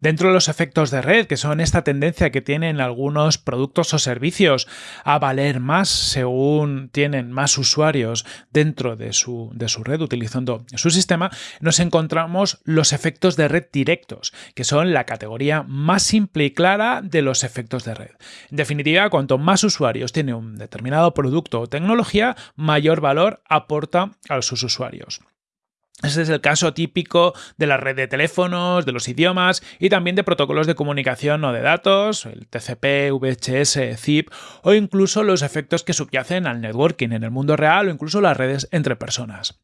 Dentro de los efectos de red, que son esta tendencia que tienen algunos productos o servicios a valer más según tienen más usuarios dentro de su, de su red utilizando su sistema, nos encontramos los efectos de red directos, que son la categoría más simple y clara de los efectos de red. En definitiva, cuanto más usuarios tiene un determinado producto o tecnología, mayor valor aporta a sus usuarios. Este es el caso típico de la red de teléfonos, de los idiomas y también de protocolos de comunicación o de datos, el TCP, VHS, ZIP o incluso los efectos que subyacen al networking en el mundo real o incluso las redes entre personas.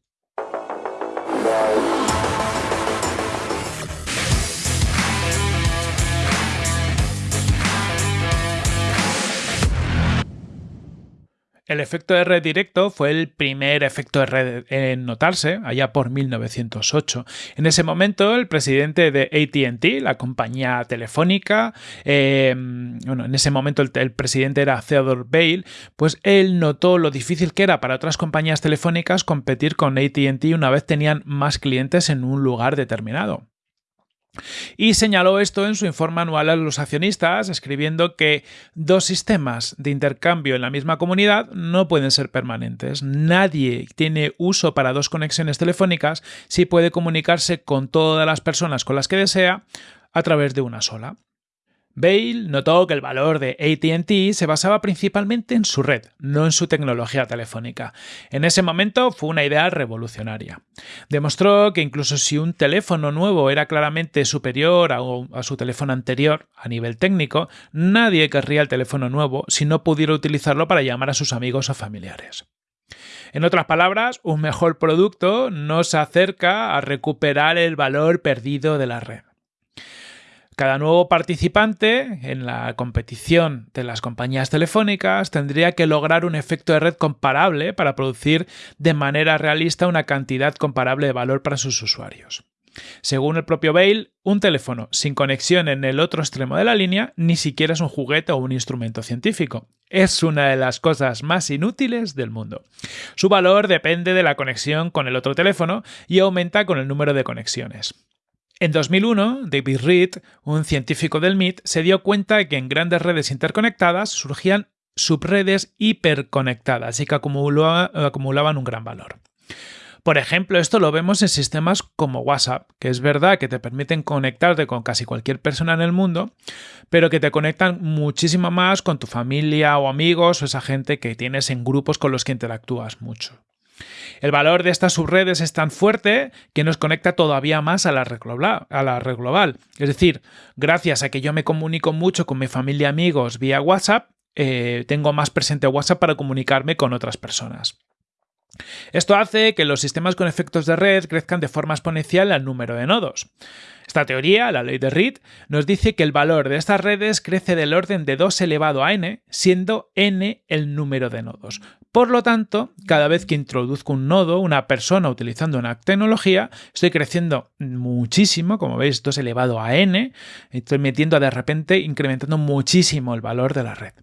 El efecto de red directo fue el primer efecto de red en notarse, allá por 1908. En ese momento, el presidente de ATT, la compañía telefónica, em, bueno, en ese momento el, el, presidente era Theodore Bale, pues él notó lo difícil que era para otras compañías telefónicas competir con ATT una vez tenían más clientes en un lugar determinado. Y señaló esto en su informe anual a los accionistas, escribiendo que dos sistemas de intercambio en la misma comunidad no pueden ser permanentes. Nadie tiene uso para dos conexiones telefónicas si puede comunicarse con todas las personas con las que desea a través de una sola. Bale notó que el valor de ATT se basaba principalmente en su red, no en su tecnología telefónica. En ese momento fue una idea revolucionaria. Demostró que incluso si un teléfono nuevo era claramente superior a, su teléfono anterior a nivel técnico, nadie querría el teléfono nuevo si no pudiera utilizarlo para llamar a sus amigos o familiares. En otras palabras, un mejor producto nos acerca a recuperar el valor perdido de la red. Cada nuevo participante en la competición de las compañías telefónicas tendría que lograr un efecto de red comparable para producir de manera realista una cantidad comparable de valor para sus usuarios. Según el propio Bale, un teléfono sin conexión en el otro extremo de la línea ni siquiera es un juguete o un instrumento científico. Es una de las cosas más inútiles del mundo. Su valor depende de la conexión con el otro teléfono y aumenta con el número de conexiones. En 2001, David Reed, un científico del MIT, se dio cuenta de que en grandes redes interconectadas surgían subredes hiperconectadas y que acumulaban un gran valor. Por ejemplo, esto lo vemos en sistemas como WhatsApp, que es verdad que te permiten conectarte con casi cualquier persona en el mundo, pero que te conectan muchísimo más con tu familia o amigos o esa gente que tienes en grupos con los que interactúas mucho. El valor de estas subredes es tan fuerte que nos conecta todavía más a la red global. Es decir, gracias a que yo me comunico mucho con mi familia y amigos vía WhatsApp, eh, tengo más presente WhatsApp para comunicarme con otras personas. Esto hace que los sistemas con efectos de red crezcan de forma exponencial al número de nodos. Esta teoría, la ley de Reed, nos dice que el valor de estas redes crece del orden de 2 elevado a n, siendo n el número de nodos. Por lo tanto, cada vez que introduzco un nodo, una persona utilizando una tecnología, estoy creciendo muchísimo, como veis, 2 elevado a n, estoy metiendo de repente, incrementando muchísimo el valor de la red.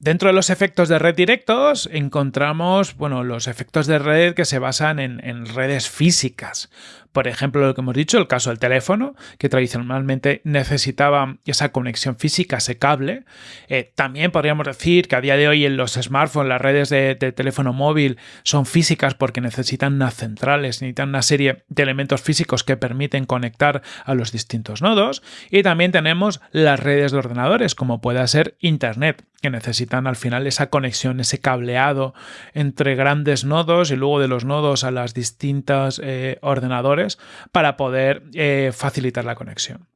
Dentro de los efectos de red directos encontramos bueno, los efectos de red que se basan en, en, redes físicas. Por ejemplo, lo que hemos dicho, el caso del teléfono, que tradicionalmente necesitaba esa conexión física, ese cable. Eh, también podríamos decir que a día de hoy en los smartphones, las redes de, teléfono móvil son físicas porque necesitan unas centrales, necesitan una serie de elementos físicos que permiten conectar a los distintos nodos. Y también tenemos las redes de ordenadores, como pueda ser Internet, que necesitan al final esa conexión, ese cableado entre grandes nodos y luego de los nodos a las distintas eh, ordenadores para poder eh, facilitar la conexión.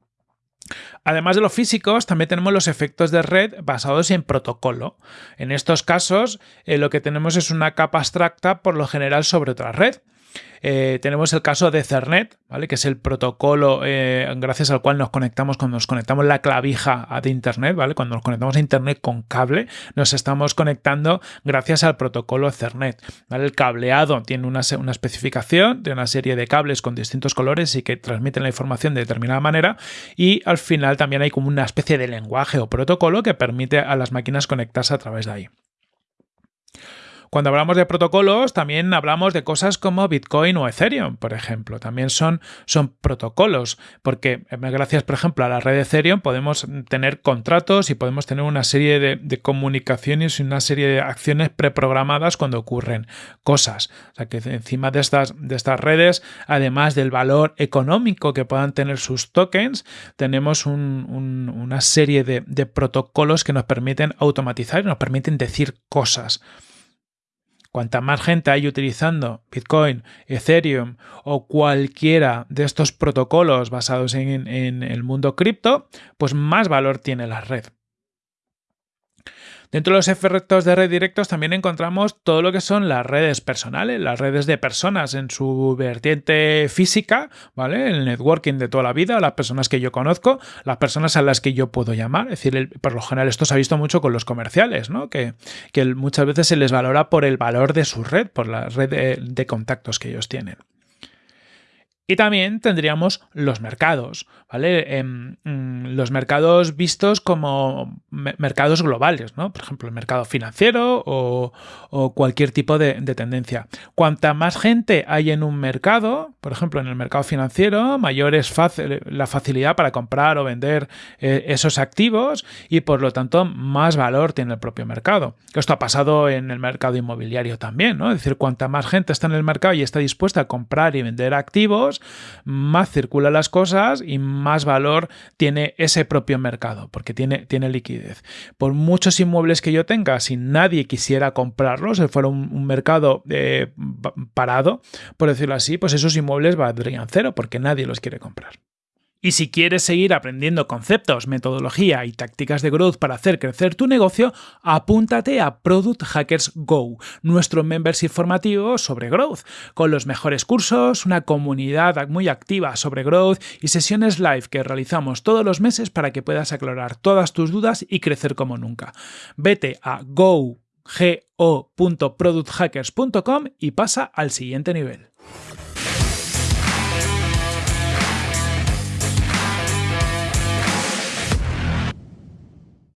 Además de los físicos, también tenemos los efectos de red basados en protocolo. En estos casos, eh, lo que tenemos es una capa abstracta por lo general sobre otra red. Eh, tenemos el caso de Cernet, ¿vale? que es el protocolo eh, gracias al cual nos conectamos cuando nos conectamos la clavija de Internet, ¿vale? cuando nos conectamos a Internet con cable, nos estamos conectando gracias al protocolo Cernet. ¿vale? El cableado tiene una, una especificación de una serie de cables con distintos colores y que transmiten la información de determinada manera y al final también hay como una especie de lenguaje o protocolo que permite a las máquinas conectarse a través de ahí. Cuando hablamos de protocolos, también hablamos de cosas como Bitcoin o Ethereum, por ejemplo. También son, son protocolos, porque eh, gracias, por ejemplo, a la red de Ethereum podemos tener contratos y podemos tener una serie de, comunicaciones y una serie de acciones preprogramadas cuando ocurren cosas. O sea que encima de estas, de estas redes, además del valor económico que puedan tener sus tokens, tenemos una serie de protocolos que nos permiten automatizar y nos permiten decir cosas. Cuanta más gente hay utilizando Bitcoin, Ethereum o cualquiera de estos protocolos basados en, en el mundo cripto, pues más valor tiene la red. Dentro de los efectos de red directos también encontramos todo lo que son las redes personales, las redes de personas en su vertiente física, ¿vale? El networking de toda la vida, las personas que yo conozco, las personas a las que yo puedo llamar. Es decir, por lo general esto se ha visto mucho con los comerciales, ¿no? Que, muchas veces se les valora por el valor de su red, por la red de contactos que ellos tienen. Y también tendríamos los mercados, ¿vale? Em, mm, los mercados vistos como mercados globales, ¿no? Por ejemplo, el mercado financiero o, cualquier tipo de, tendencia. Cuanta más gente hay en un mercado, por ejemplo, en el mercado financiero, mayor es la facilidad para comprar o vender eh, esos activos y por lo tanto más valor tiene el propio mercado. Esto ha pasado en el mercado inmobiliario también, ¿no? Es decir, cuanta más gente está en el mercado y está dispuesta a comprar y vender activos, más circulan las cosas y más valor tiene ese propio mercado, porque tiene, tiene liquidez. Por muchos inmuebles que yo tenga, si nadie quisiera comprarlos, si fuera un, mercado eh, parado, por decirlo así, pues esos inmuebles valdrían cero, porque nadie los quiere comprar. Y si quieres seguir aprendiendo conceptos, metodología y tácticas de growth para hacer crecer tu negocio, apúntate a Product Hackers Go, nuestro membership formativo sobre growth, con los mejores cursos, una comunidad muy activa sobre growth y sesiones live que realizamos todos los meses para que puedas aclarar todas tus dudas y crecer como nunca. Vete a go.producthackers.com y pasa al siguiente nivel.